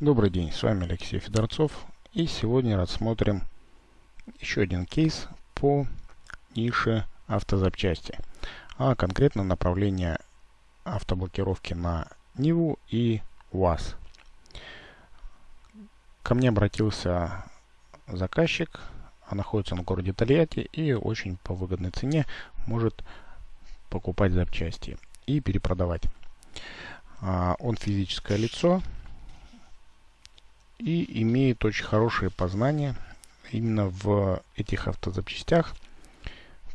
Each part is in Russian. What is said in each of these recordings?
Добрый день, с вами Алексей Федорцов и сегодня рассмотрим еще один кейс по нише автозапчасти, а конкретно направление автоблокировки на Ниву и УАЗ. Ко мне обратился заказчик, а находится он в городе Тольятти и очень по выгодной цене может покупать запчасти и перепродавать. А, он физическое лицо и имеет очень хорошие познания именно в этих автозапчастях,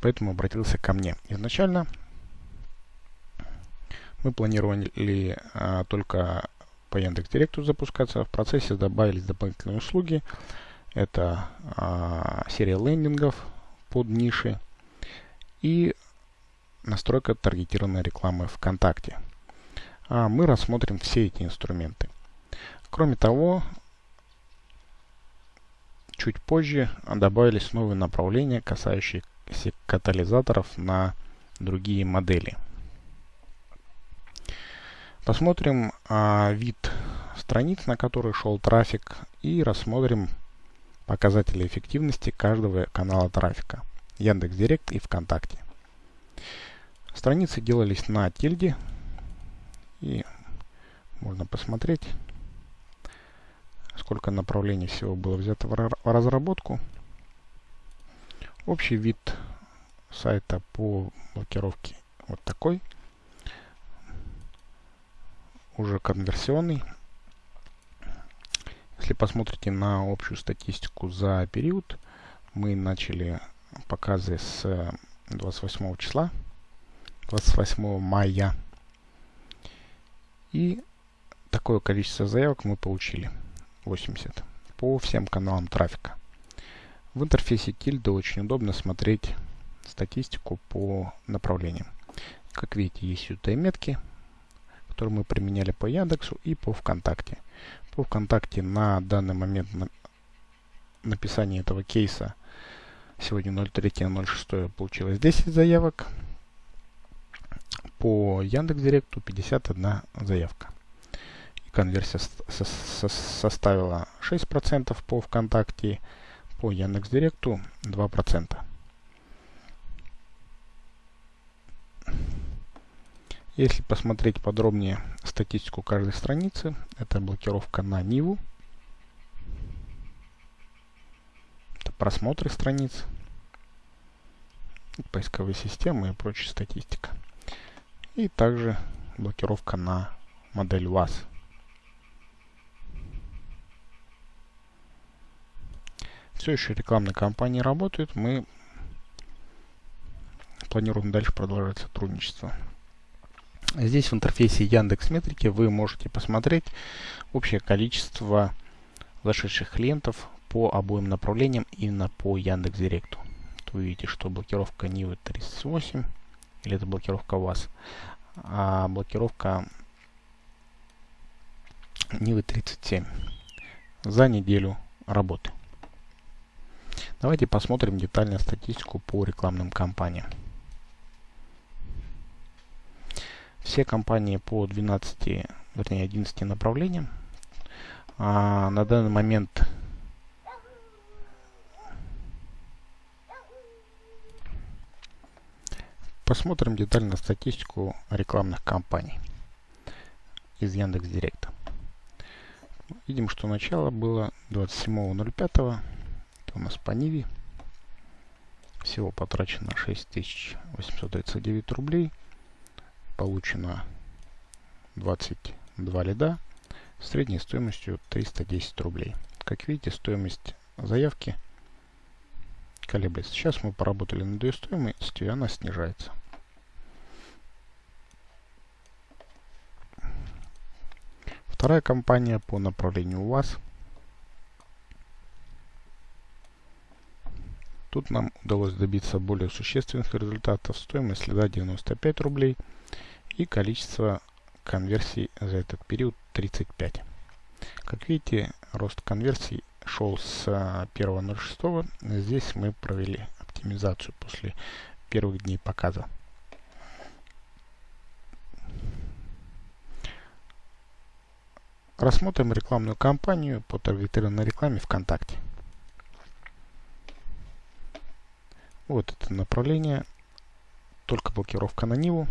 поэтому обратился ко мне. Изначально мы планировали а, только по Яндекс.Директу запускаться. В процессе добавились дополнительные услуги. Это а, серия лендингов под ниши и настройка таргетированной рекламы ВКонтакте. А мы рассмотрим все эти инструменты. Кроме того, чуть позже добавились новые направления, касающиеся катализаторов на другие модели. Посмотрим а, вид страниц, на которые шел трафик, и рассмотрим показатели эффективности каждого канала трафика. Яндекс.Директ и ВКонтакте. Страницы делались на тильде, и можно посмотреть, сколько направлений всего было взято в разработку. Общий вид сайта по блокировке вот такой. Уже конверсионный. Если посмотрите на общую статистику за период, мы начали показы с 28 числа, 28 мая и такое количество заявок мы получили. 80 по всем каналам трафика. В интерфейсе тильда очень удобно смотреть статистику по направлениям. Как видите, есть UTM-метки, которые мы применяли по Яндексу и по ВКонтакте. По ВКонтакте на данный момент на написания этого кейса сегодня 03.06 получилось 10 заявок по Яндекс.Директу 51 заявка. Конверсия со со составила 6% по ВКонтакте, по Яндекс.Директу 2%. Если посмотреть подробнее статистику каждой страницы, это блокировка на Ниву, это просмотры страниц, поисковые системы и прочая статистика. И также блокировка на модель УАЗ. Все еще рекламные кампании работают. Мы планируем дальше продолжать сотрудничество. Здесь в интерфейсе Яндекс Метрики вы можете посмотреть общее количество зашедших клиентов по обоим направлениям именно по Яндекс Директу. Вы видите, что блокировка Нивы 38 или это блокировка ВАЗ, а блокировка Нивы 37 за неделю работы. Давайте посмотрим детально статистику по рекламным кампаниям. Все компании по 12, вернее 11 направлениям. А на данный момент Посмотрим детально статистику рекламных кампаний из Яндекс Директа. Видим, что начало было 27.05. У нас по Ниве. Всего потрачено 6839 рублей. Получено 22 лида средней стоимостью 310 рублей. Как видите, стоимость заявки колеблется. Сейчас мы поработали над ее стоимостью, и она снижается. Вторая компания по направлению УАЗ. Тут нам удалось добиться более существенных результатов. Стоимость следа 95 рублей и количество конверсий за этот период 35. Как видите, рост конверсий шел с 1.06. Здесь мы провели оптимизацию после первых дней показа. Рассмотрим рекламную кампанию по таргетированной рекламе ВКонтакте. Вот это направление. Только блокировка на Ниву.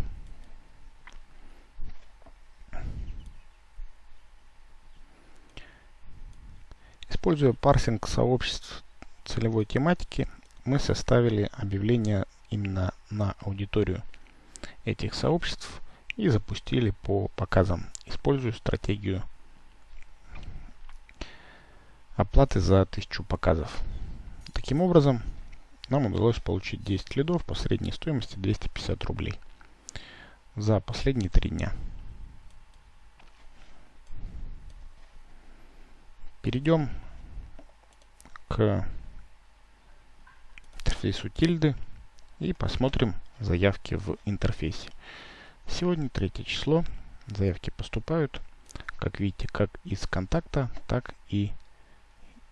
Используя парсинг сообществ целевой тематики, мы составили объявление именно на аудиторию этих сообществ и запустили по показам, используя стратегию оплаты за 1000 показов. Таким образом, нам удалось получить 10 лидов по средней стоимости 250 рублей за последние три дня. Перейдем к интерфейсу тильды и посмотрим заявки в интерфейсе. Сегодня третье число. Заявки поступают, как видите, как из контакта, так и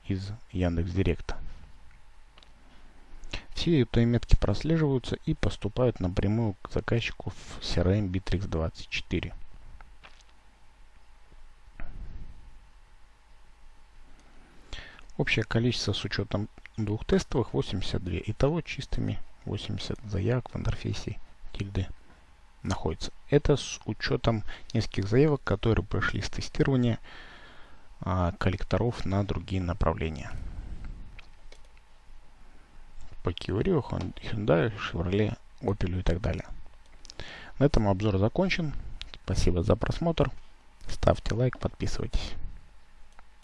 из Яндекс Директа. Все эти метки прослеживаются и поступают напрямую к заказчику в CRM Bittrex 24. Общее количество с учетом двух тестовых 82. Итого чистыми 80 заявок в интерфейсе тильды находится. Это с учетом нескольких заявок, которые прошли с тестирования а, коллекторов на другие направления. По Kia Rio, Hyundai, Chevrolet, Opel и так далее. На этом обзор закончен. Спасибо за просмотр. Ставьте лайк, подписывайтесь.